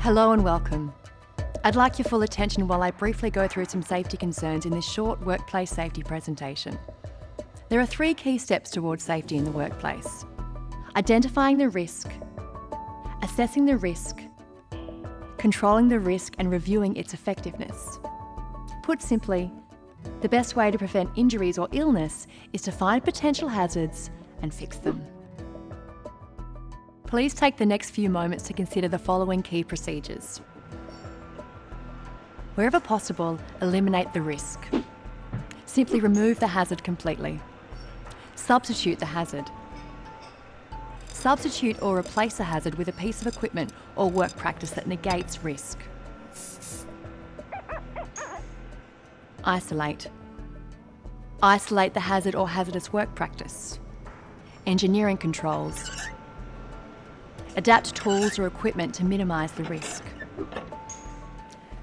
Hello and welcome. I'd like your full attention while I briefly go through some safety concerns in this short workplace safety presentation. There are three key steps towards safety in the workplace. Identifying the risk, assessing the risk, controlling the risk and reviewing its effectiveness. Put simply, the best way to prevent injuries or illness is to find potential hazards and fix them. Please take the next few moments to consider the following key procedures. Wherever possible, eliminate the risk. Simply remove the hazard completely. Substitute the hazard. Substitute or replace a hazard with a piece of equipment or work practice that negates risk. Isolate. Isolate the hazard or hazardous work practice. Engineering controls. Adapt tools or equipment to minimise the risk.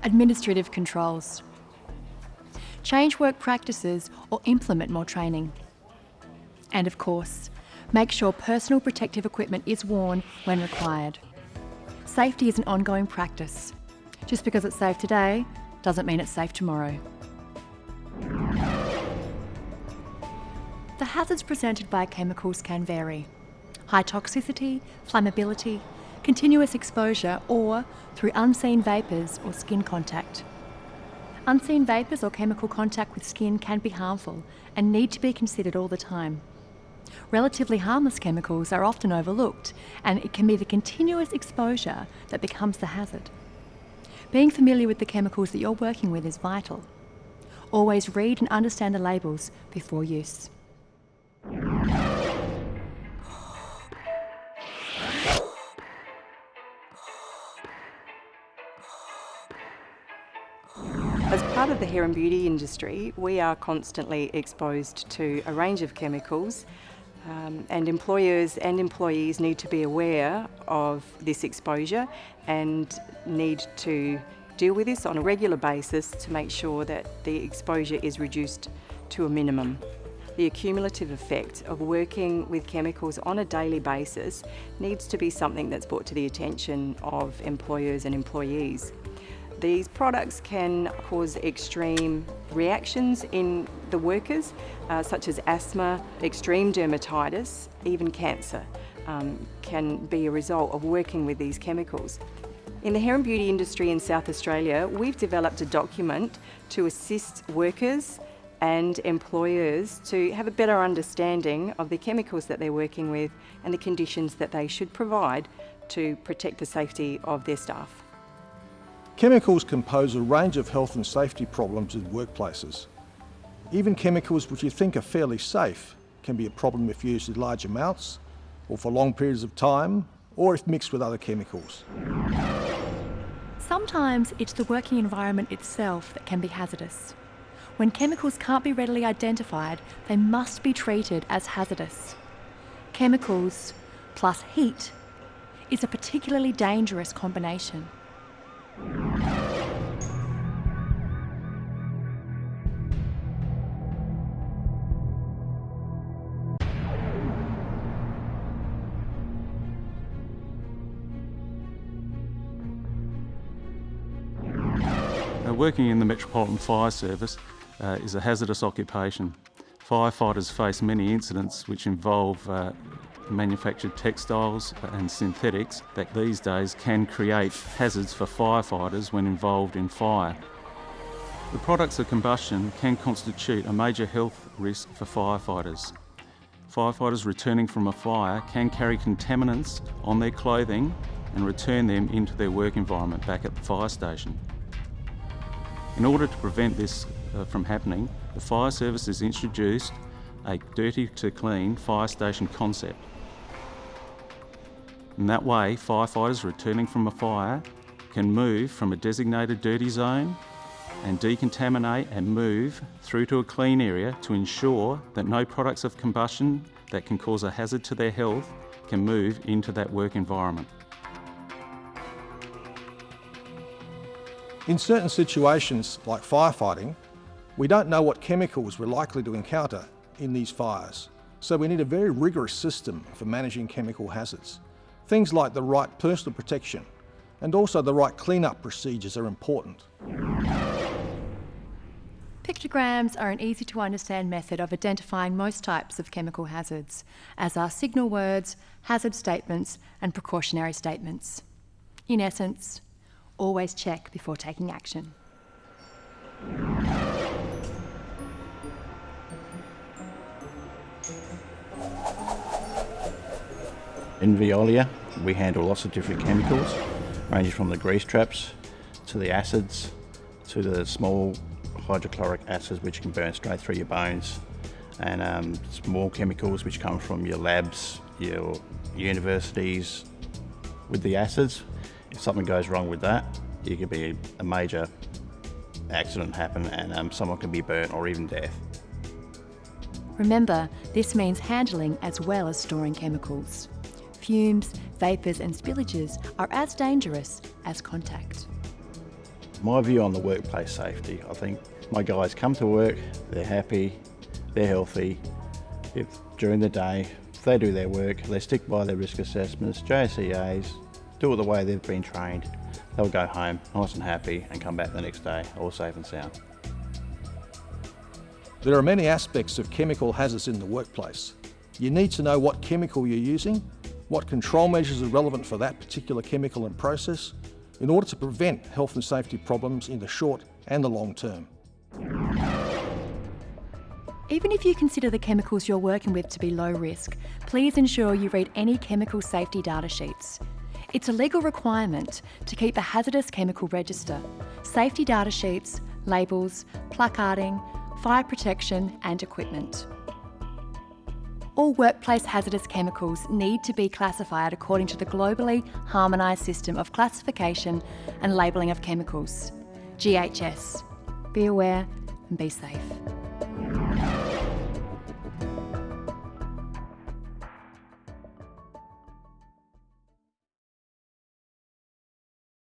Administrative controls. Change work practices or implement more training. And of course, make sure personal protective equipment is worn when required. Safety is an ongoing practice. Just because it's safe today doesn't mean it's safe tomorrow. The hazards presented by chemicals can vary high toxicity, flammability, continuous exposure, or through unseen vapours or skin contact. Unseen vapours or chemical contact with skin can be harmful and need to be considered all the time. Relatively harmless chemicals are often overlooked, and it can be the continuous exposure that becomes the hazard. Being familiar with the chemicals that you're working with is vital. Always read and understand the labels before use. Part of the hair and beauty industry, we are constantly exposed to a range of chemicals um, and employers and employees need to be aware of this exposure and need to deal with this on a regular basis to make sure that the exposure is reduced to a minimum. The accumulative effect of working with chemicals on a daily basis needs to be something that's brought to the attention of employers and employees. These products can cause extreme reactions in the workers, uh, such as asthma, extreme dermatitis, even cancer um, can be a result of working with these chemicals. In the hair and beauty industry in South Australia, we've developed a document to assist workers and employers to have a better understanding of the chemicals that they're working with and the conditions that they should provide to protect the safety of their staff. Chemicals can pose a range of health and safety problems in workplaces. Even chemicals which you think are fairly safe can be a problem if used in large amounts or for long periods of time or if mixed with other chemicals. Sometimes it's the working environment itself that can be hazardous. When chemicals can't be readily identified, they must be treated as hazardous. Chemicals plus heat is a particularly dangerous combination. Working in the Metropolitan Fire Service uh, is a hazardous occupation. Firefighters face many incidents which involve uh, manufactured textiles and synthetics that these days can create hazards for firefighters when involved in fire. The products of combustion can constitute a major health risk for firefighters. Firefighters returning from a fire can carry contaminants on their clothing and return them into their work environment back at the fire station. In order to prevent this uh, from happening, the fire service has introduced a dirty to clean fire station concept. In that way, firefighters returning from a fire can move from a designated dirty zone and decontaminate and move through to a clean area to ensure that no products of combustion that can cause a hazard to their health can move into that work environment. In certain situations, like firefighting, we don't know what chemicals we're likely to encounter in these fires, so we need a very rigorous system for managing chemical hazards. Things like the right personal protection and also the right clean-up procedures are important. Pictograms are an easy to understand method of identifying most types of chemical hazards, as are signal words, hazard statements and precautionary statements. In essence, always check before taking action. In Veolia, we handle lots of different chemicals, ranging from the grease traps to the acids to the small hydrochloric acids which can burn straight through your bones and um, small chemicals which come from your labs, your universities. With the acids, if something goes wrong with that, it could be a major accident happen and um, someone can be burnt or even death. Remember, this means handling as well as storing chemicals. Fumes, vapours and spillages are as dangerous as contact. My view on the workplace safety, I think my guys come to work, they're happy, they're healthy. If during the day, they do their work, they stick by their risk assessments, JCAs, do it the way they've been trained, they'll go home nice and happy and come back the next day all safe and sound. There are many aspects of chemical hazards in the workplace. You need to know what chemical you're using, what control measures are relevant for that particular chemical and process, in order to prevent health and safety problems in the short and the long term. Even if you consider the chemicals you're working with to be low risk, please ensure you read any chemical safety data sheets. It's a legal requirement to keep a hazardous chemical register, safety data sheets, labels, placarding, fire protection and equipment. All workplace hazardous chemicals need to be classified according to the globally harmonised system of classification and labelling of chemicals, GHS. Be aware and be safe.